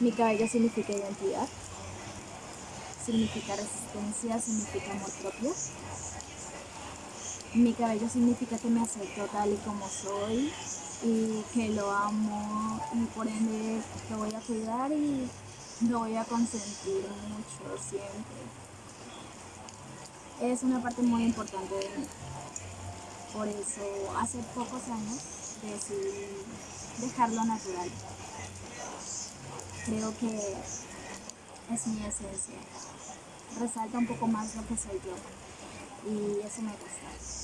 Mi cabello significa identidad, significa resistencia, significa amor propio. Mi cabello significa que me acepto tal y como soy y que lo amo y por ende lo voy a cuidar y lo voy a consentir mucho siempre. Es una parte muy importante de mí. Por eso hace pocos años decidí dejarlo natural creo que es mi esencia. Resalta un poco más lo que soy yo y eso me gusta.